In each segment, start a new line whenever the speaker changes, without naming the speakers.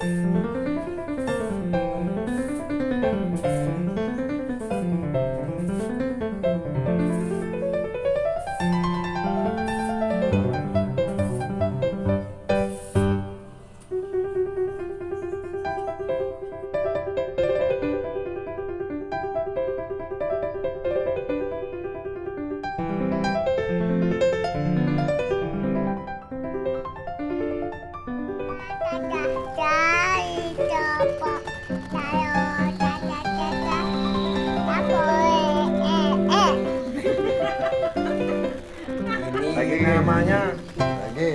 Gaga. Lagi namanya. Lagi.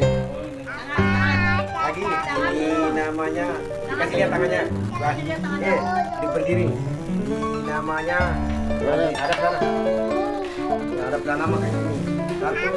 Lagi. Ini namanya. Kasih lihat tangannya. Wah. Eh, di berdiri. Namanya. Lagi. Ada sana. Ada nama kayak ini. Satu.